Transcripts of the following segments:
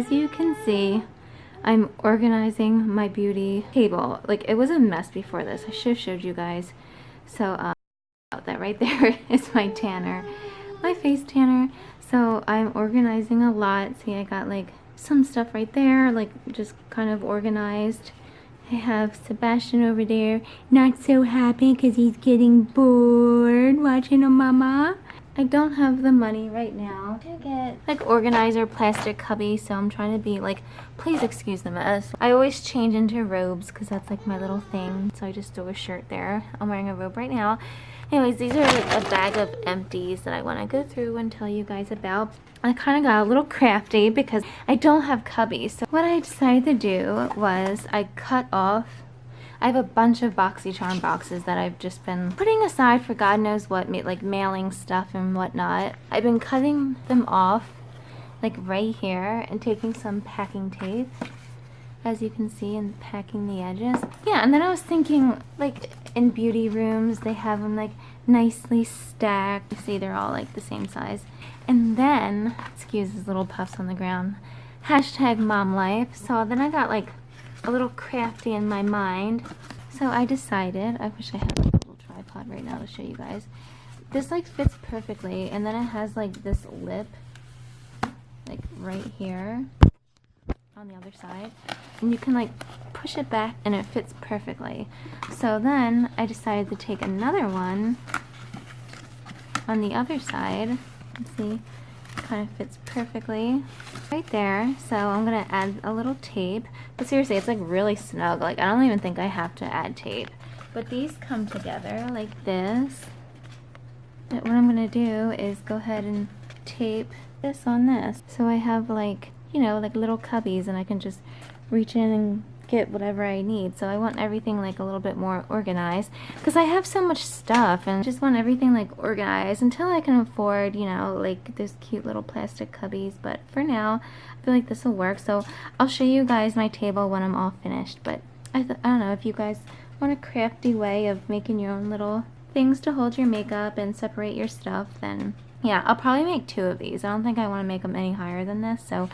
as you can see, I'm organizing my beauty table. Like it was a mess before this. I should have showed you guys. So um, that right there is my tanner, my face tanner. So I'm organizing a lot. See, I got like some stuff right there, like just kind of organized. I have Sebastian over there, not so happy because he's getting bored watching a mama. I don't have the money right now. To get like organizer plastic cubby so I'm trying to be like please excuse the mess. I always change into robes because that's like my little thing so I just threw a shirt there. I'm wearing a robe right now. Anyways these are like a bag of empties that I want to go through and tell you guys about. I kind of got a little crafty because I don't have cubbies so what I decided to do was I cut off I have a bunch of BoxyCharm boxes that I've just been putting aside for God knows what, like mailing stuff and whatnot. I've been cutting them off like right here and taking some packing tape as you can see and packing the edges. Yeah, and then I was thinking like in beauty rooms they have them like nicely stacked. You see they're all like the same size. And then, excuse these little puffs on the ground, hashtag mom life. So then I got like a little crafty in my mind. So I decided, I wish I had a little tripod right now to show you guys. This like fits perfectly and then it has like this lip like right here on the other side and you can like push it back and it fits perfectly. So then I decided to take another one on the other side. Let's see kind of fits perfectly right there. So I'm going to add a little tape. But seriously, it's like really snug. Like I don't even think I have to add tape. But these come together like this. But what I'm going to do is go ahead and tape this on this. So I have like, you know, like little cubbies and I can just reach in and get whatever I need. So I want everything like a little bit more organized because I have so much stuff and just want everything like organized until I can afford, you know, like those cute little plastic cubbies. But for now, I feel like this will work. So I'll show you guys my table when I'm all finished. But I, I don't know if you guys want a crafty way of making your own little things to hold your makeup and separate your stuff, then yeah, I'll probably make two of these. I don't think I want to make them any higher than this. So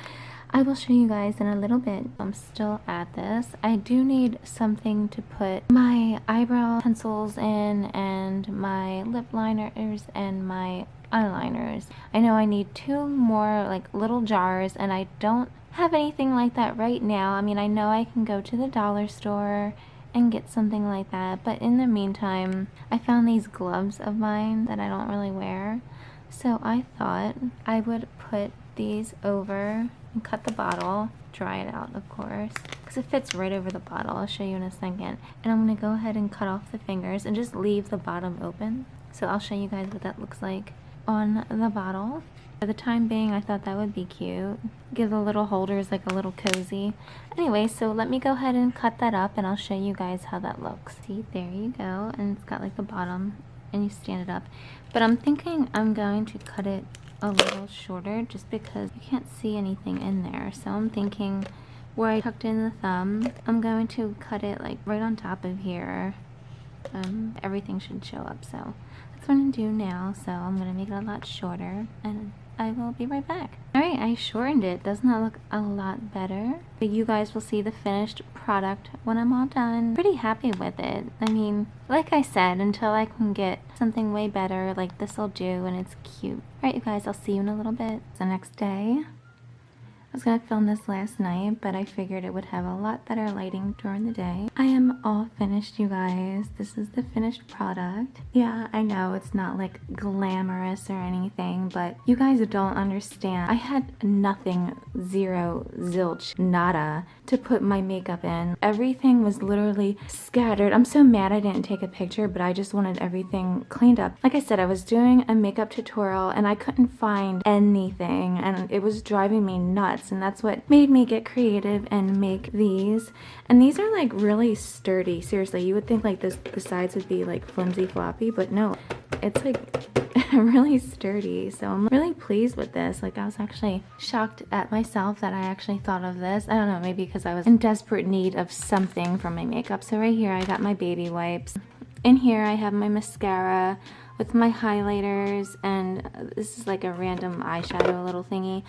I will show you guys in a little bit. I'm still at this. I do need something to put my eyebrow pencils in and my lip liners and my eyeliners. I know I need two more like little jars and I don't have anything like that right now. I mean, I know I can go to the dollar store and get something like that. But in the meantime, I found these gloves of mine that I don't really wear. So I thought I would put these over and cut the bottle dry it out of course because it fits right over the bottle. I'll show you in a second. And I'm gonna go ahead and cut off the fingers and just leave the bottom open. So I'll show you guys what that looks like on the bottle. For the time being I thought that would be cute. Give the little holders like a little cozy. Anyway so let me go ahead and cut that up and I'll show you guys how that looks. See there you go. And it's got like the bottom and you stand it up. But I'm thinking I'm going to cut it a little shorter just because you can't see anything in there. So I'm thinking where I tucked in the thumb, I'm going to cut it like right on top of here. Um, everything should show up. So that's what I'm going to do now. So I'm going to make it a lot shorter and I will be right back. Alright, I shortened it. Doesn't that look a lot better? But you guys will see the finished product when I'm all done. Pretty happy with it. I mean, like I said, until I can get something way better, like this will do and it's cute. Alright you guys, I'll see you in a little bit. It's the next day was going to film this last night, but I figured it would have a lot better lighting during the day. I am all finished, you guys. This is the finished product. Yeah, I know it's not like glamorous or anything, but you guys don't understand. I had nothing, zero, zilch, nada to put my makeup in. Everything was literally scattered. I'm so mad I didn't take a picture, but I just wanted everything cleaned up. Like I said, I was doing a makeup tutorial and I couldn't find anything and it was driving me nuts and that's what made me get creative and make these. And these are like really sturdy. Seriously you would think like this the sides would be like flimsy floppy but no. It's like really sturdy. So I'm really pleased with this. Like I was actually shocked at myself that I actually thought of this. I don't know maybe because I was in desperate need of something for my makeup. So right here I got my baby wipes. In here I have my mascara with my highlighters and uh, this is like a random eyeshadow little thingy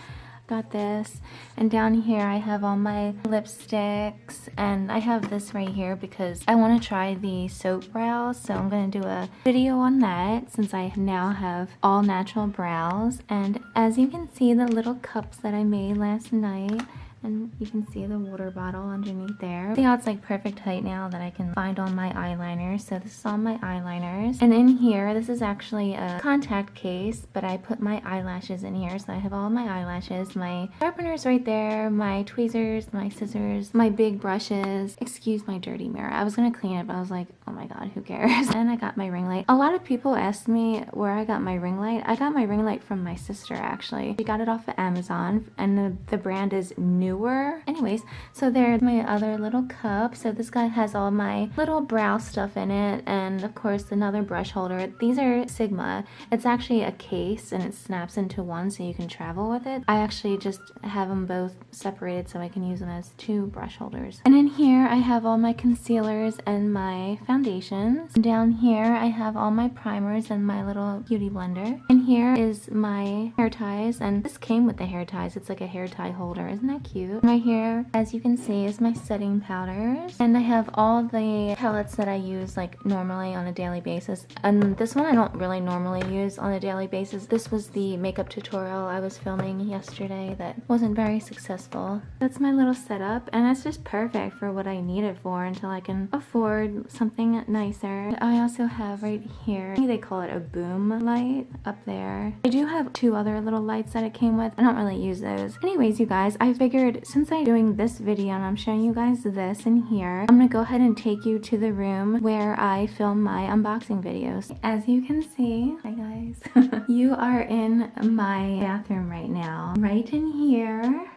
got this. And down here I have all my lipsticks and I have this right here because I want to try the soap brows. So I'm going to do a video on that since I now have all natural brows. And as you can see the little cups that I made last night and you can see the water bottle underneath there. How it's like perfect height now that I can find all my eyeliners. So this is all my eyeliners. And in here, this is actually a contact case, but I put my eyelashes in here. So I have all my eyelashes, my sharpeners right there, my tweezers, my scissors, my big brushes. Excuse my dirty mirror. I was gonna clean it, but I was like, oh my god, who cares? and I got my ring light. A lot of people asked me where I got my ring light. I got my ring light from my sister actually. She got it off of Amazon and the, the brand is New Neewer. Anyways, so there's my other little cup. So this guy has all my little brow stuff in it and of course another brush holder. These are Sigma. It's actually a case and it snaps into one so you can travel with it. I actually just have them both separated so I can use them as two brush holders. And in here I have all my concealers and my foundations. Down here I have all my primers and my little beauty blender. And here is my hair ties and this came with the hair ties. It's like a hair tie holder. Isn't that cute? Cute. Right here, as you can see, is my setting powders. And I have all the palettes that I use like normally on a daily basis. And this one I don't really normally use on a daily basis. This was the makeup tutorial I was filming yesterday that wasn't very successful. That's my little setup and it's just perfect for what I need it for until I can afford something nicer. I also have right here, they call it a boom light up there. I do have two other little lights that it came with. I don't really use those. Anyways, you guys, I figured figured since I'm doing this video and I'm showing you guys this in here, I'm gonna go ahead and take you to the room where I film my unboxing videos. As you can see, hi guys, you are in my bathroom right now. Right in here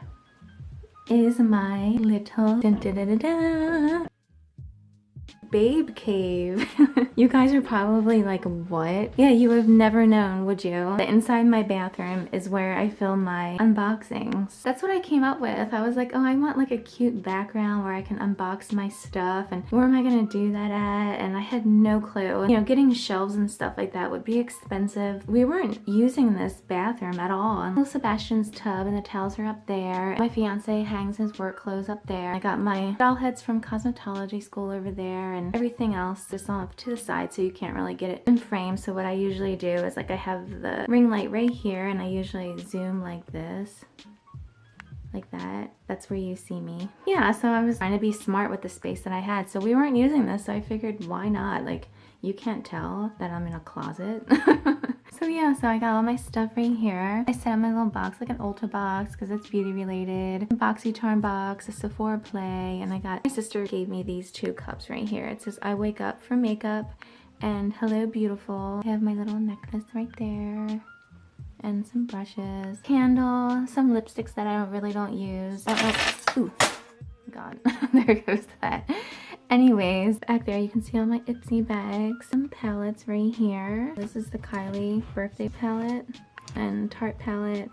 is my little dun, dun, dun, babe cave. you guys are probably like, what? Yeah, you have never known, would you? The inside my bathroom is where I film my unboxings. That's what I came up with. I was like, oh, I want like a cute background where I can unbox my stuff and where am I gonna do that at? And I had no clue. You know, getting shelves and stuff like that would be expensive. We weren't using this bathroom at all. Little Sebastian's tub and the towels are up there. My fiance hangs his work clothes up there. I got my doll heads from cosmetology school over there and everything else just off to the side so you can't really get it in frame. So what I usually do is like I have the ring light right here and I usually zoom like this like that. That's where you see me. Yeah, so I was trying to be smart with the space that I had. So we weren't using this, so I figured why not? Like, you can't tell that I'm in a closet. So yeah, so I got all my stuff right here. I set up my little box, like an Ulta box, because it's beauty related. BoxyCharm box, a Sephora Play, and I got, my sister gave me these two cups right here. It says, I wake up for makeup, and hello beautiful. I have my little necklace right there and some brushes, candle, some lipsticks that I don't really don't use. Oh, oh, ooh, God, there goes that. Anyways, back there you can see all my Ipsy bags. Some palettes right here. This is the Kylie birthday palette and Tarte palette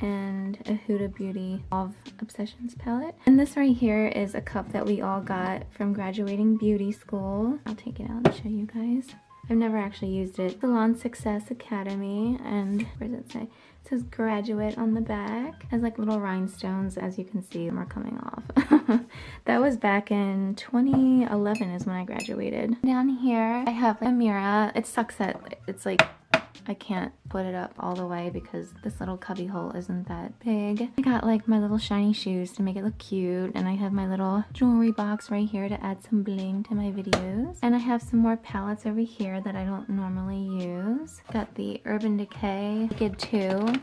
and a Huda Beauty of Obsessions palette. And this right here is a cup that we all got from graduating beauty school. I'll take it out and show you guys. I've never actually used it. Salon Success Academy and where does it say? It says graduate on the back. It has like little rhinestones as you can see them are coming off. that was back in 2011 is when I graduated. Down here I have a mirror. It sucks that it's like I can't put it up all the way because this little cubby hole isn't that big. I got like my little shiny shoes to make it look cute and I have my little jewelry box right here to add some bling to my videos. And I have some more palettes over here that I don't normally use. Got the Urban Decay Naked 2.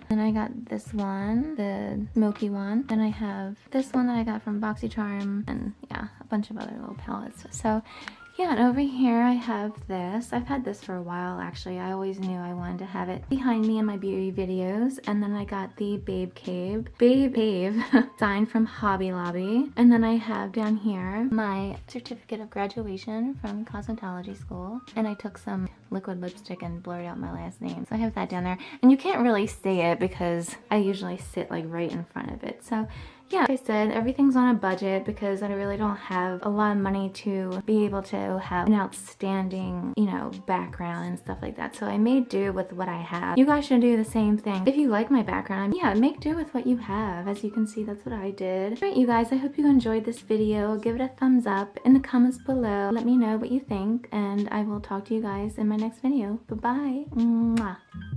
Then I got this one, the smoky one. Then I have this one that I got from BoxyCharm and yeah, a bunch of other little palettes. So yeah, and over here I have this. I've had this for a while actually. I always knew I wanted to have it behind me in my beauty videos. And then I got the Babe Cave. Babe Cave signed from Hobby Lobby. And then I have down here my certificate of graduation from cosmetology school. And I took some liquid lipstick and blurred out my last name. So I have that down there. And you can't really see it because I usually sit like right in front of it. So yeah, like I said, everything's on a budget because I really don't have a lot of money to be able to have an outstanding, you know, background and stuff like that. So I made do with what I have. You guys should do the same thing. If you like my background, yeah, make do with what you have. As you can see, that's what I did. Alright, you guys, I hope you enjoyed this video. Give it a thumbs up in the comments below. Let me know what you think, and I will talk to you guys in my next video. Bye-bye.